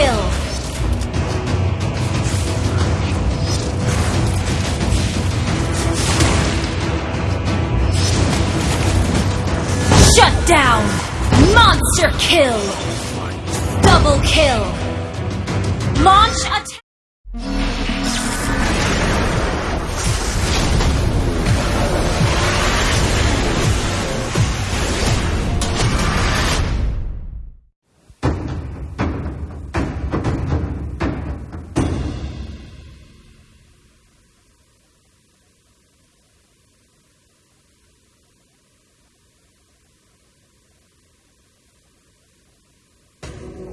kill! Shut down! Monster kill! Double kill! Launch attack!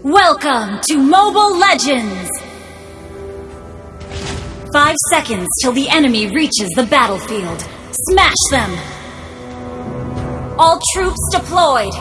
Welcome to Mobile Legends! Five seconds till the enemy reaches the battlefield. Smash them! All troops deployed!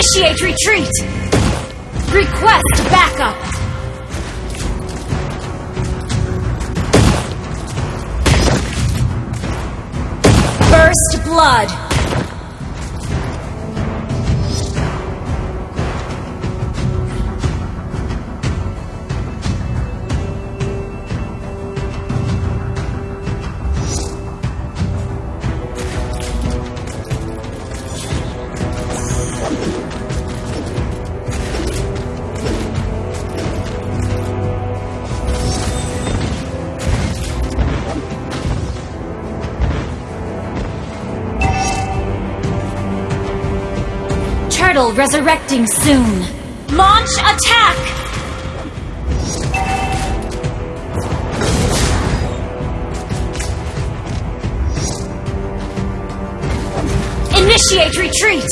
Initiate retreat! Request backup! First blood! Resurrecting soon. Launch attack! Initiate retreat!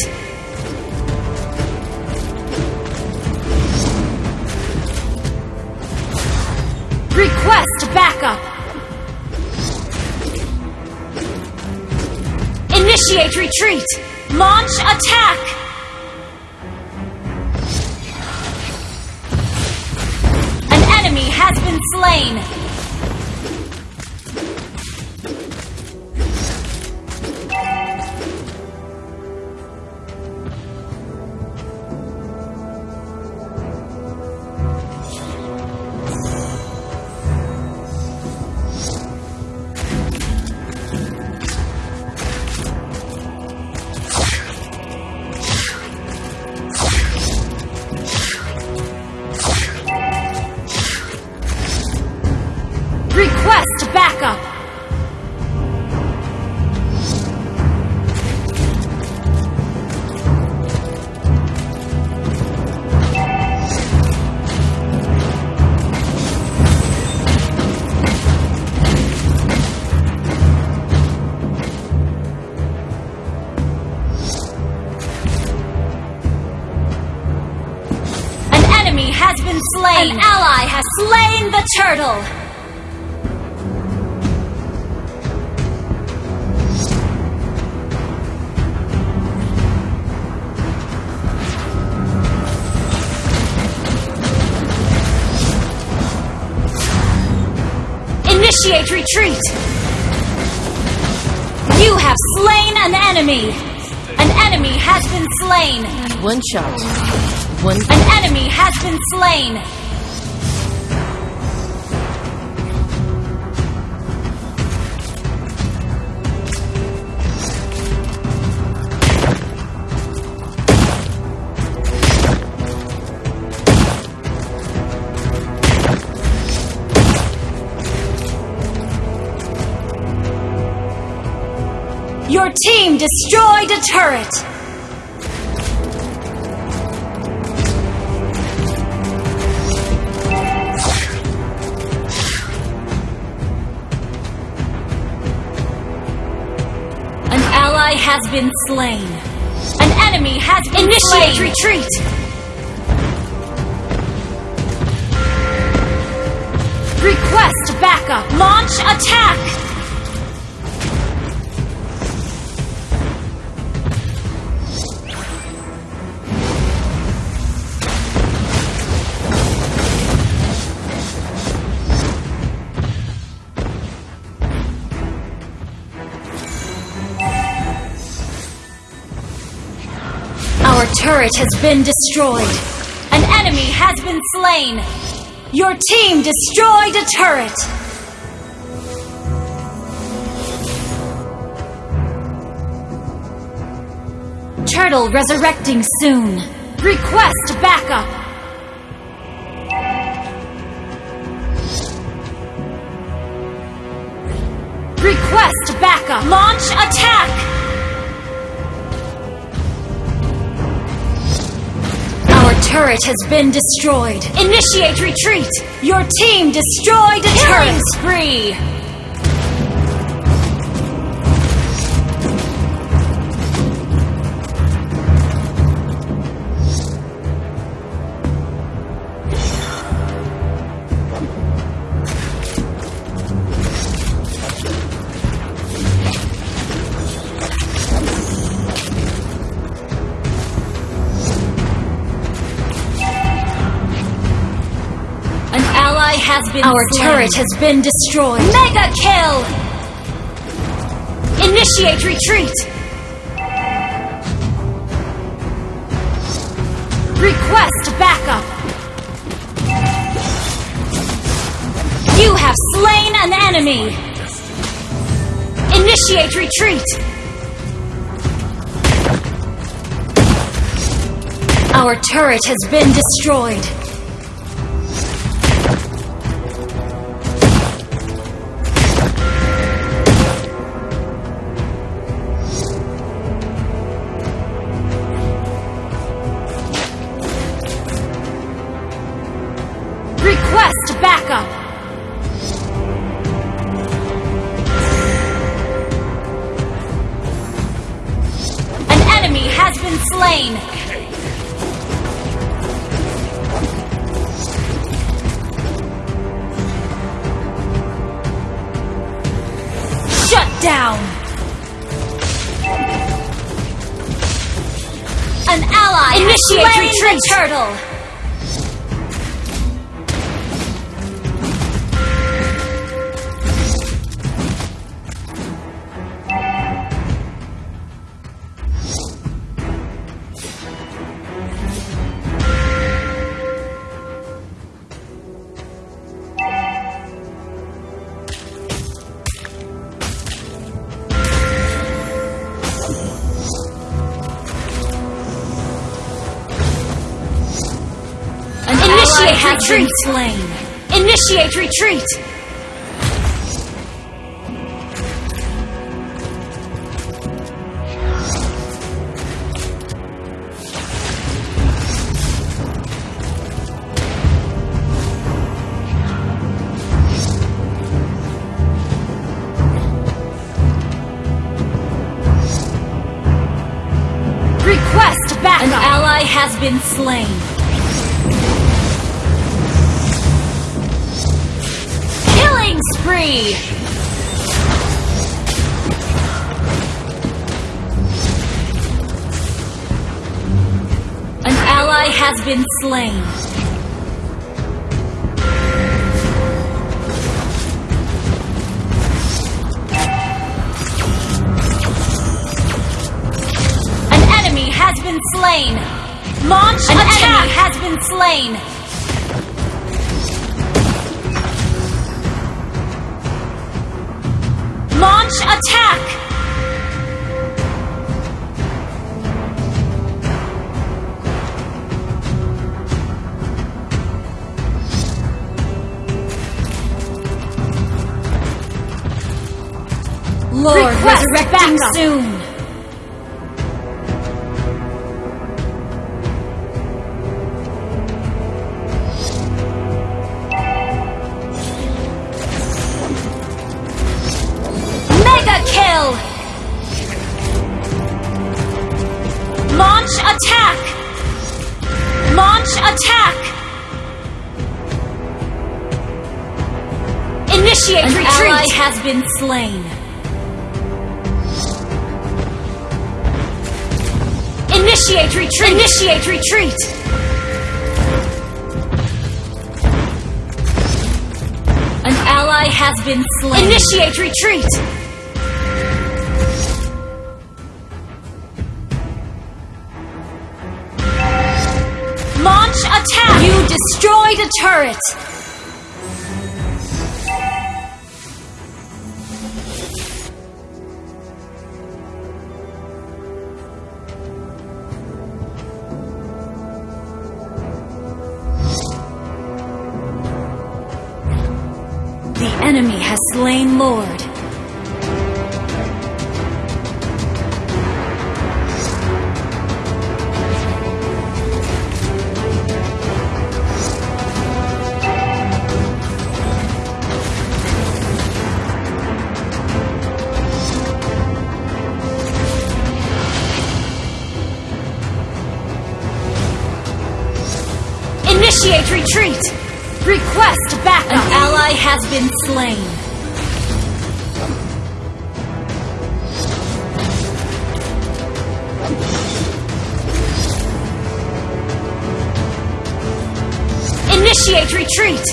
Request backup! Initiate retreat! Launch attack! Been turtle! Initiate retreat! You have slain an enemy! An enemy has been slain! One shot. One. An enemy has been slain! Your team destroyed a turret! An ally has been slain. An enemy has been Initiate slain. retreat! Request backup! Launch attack! Turret has been destroyed. An enemy has been slain. Your team destroyed a turret. Turtle resurrecting soon. Request backup. Request backup. Launch attack. Turret has been destroyed. Initiate retreat! Your team destroyed a Killing turret! spree! Has been Our slain. turret has been destroyed. Mega kill! Initiate retreat! Request backup! You have slain an enemy! Initiate retreat! Our turret has been destroyed. Down! An ally Initiate retreat! turtle! Initiate retreat! slain. Initiate retreat! Request back! An ally has been slain. Spree! An ally has been slain. An enemy has been slain! Launch An attack! enemy has been slain! Launch attack! Lord, Request resurrecting backup. soon. Initiate An retreat! ally has been slain. Initiate retreat! Initiate retreat! An ally has been slain. Initiate retreat! Launch attack! You destroyed a turret! Enemy has slain Lord. Initiate retreat! Request backup! Been slain. Initiate retreat!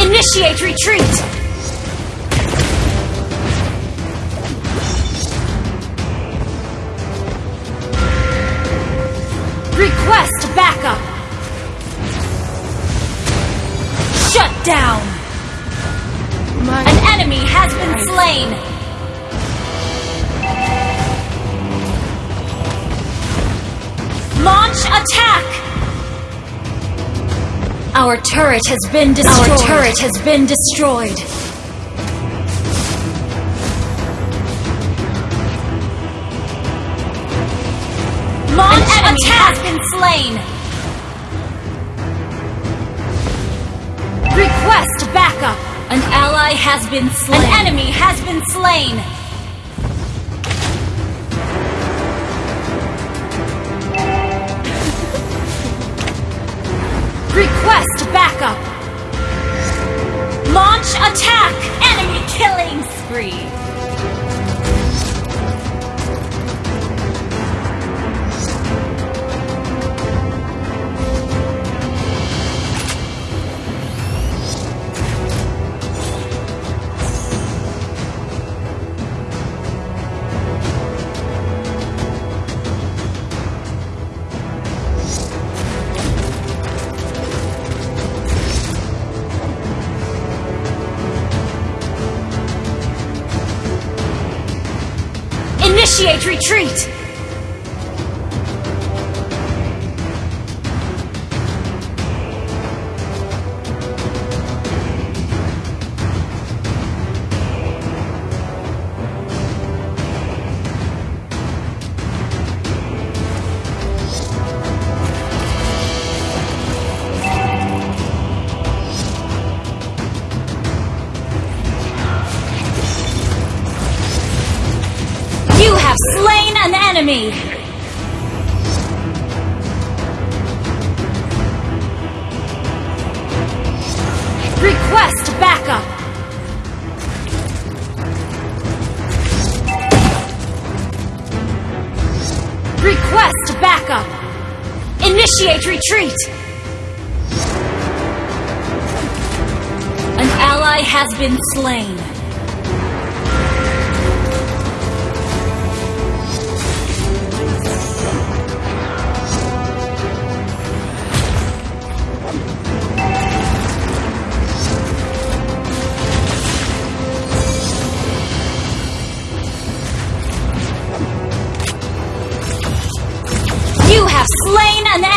Initiate retreat! Request backup! Down! My An enemy has been slain! Launch attack! Our turret has been destroyed. Our turret has been destroyed. Launch An enemy attack! has been slain. An ally has been slain. An enemy has been slain. Request backup. Launch attack. Enemy killing spree. Initiate retreat! Request backup! Request backup! Initiate retreat! An ally has been slain.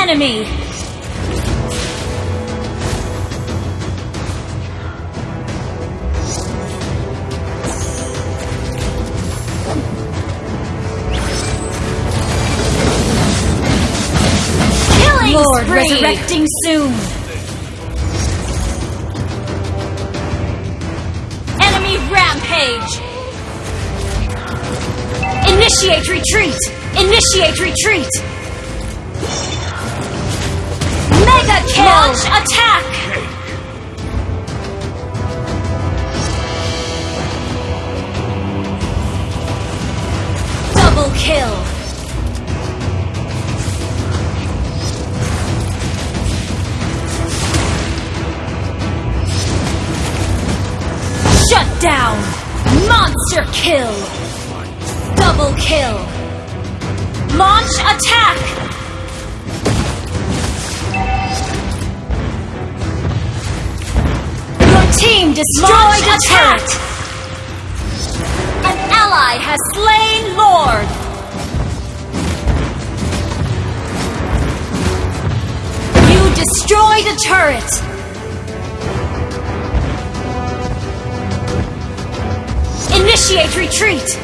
enemy! Killing Lord spree. resurrecting soon! Enemy rampage! Initiate retreat! Initiate retreat! Launch attack. Has slain Lord! You destroyed a turret! Initiate retreat!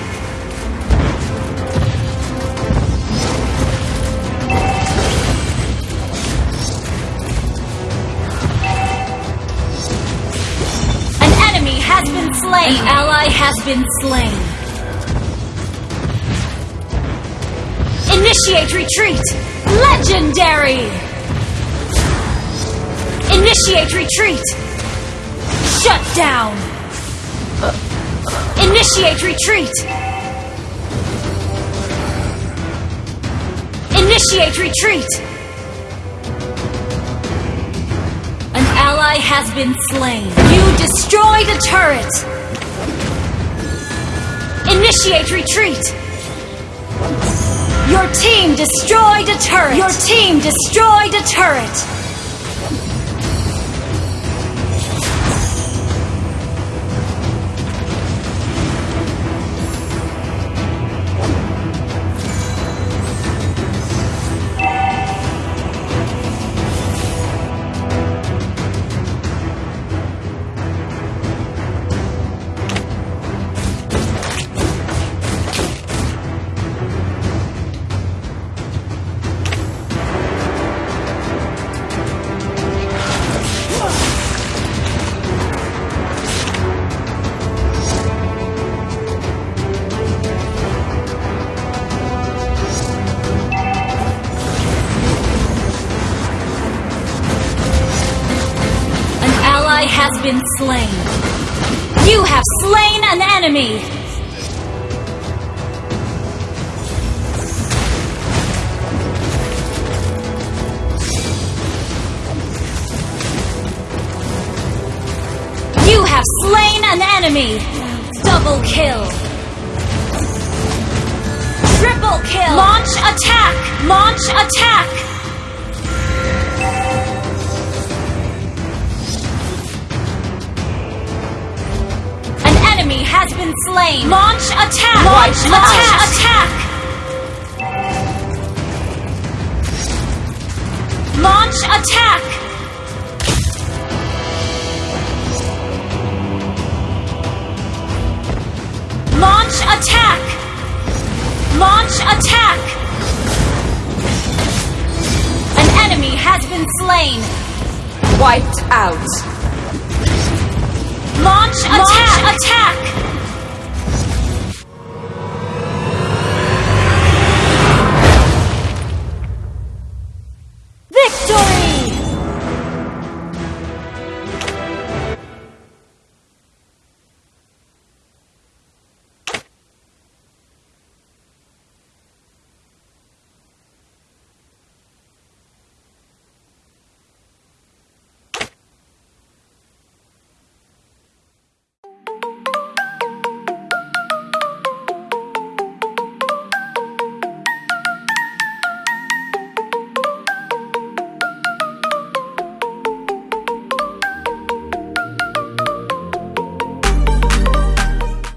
An enemy has been slain! An ally has been slain! Initiate retreat! Legendary! Initiate retreat! Shut down! Initiate retreat! Initiate retreat! An ally has been slain. You destroyed a turret! Initiate retreat! Your team destroyed a turret! Your team destroyed a turret! Ally has been slain. You have slain an enemy! You have slain an enemy! Double kill! Triple kill! Launch attack! Launch attack! Has been slain. Launch attack. Launch attack. Attack. Launch attack. Launch attack. Launch attack. An enemy has been slain. Wiped out. Launch attack. Attack.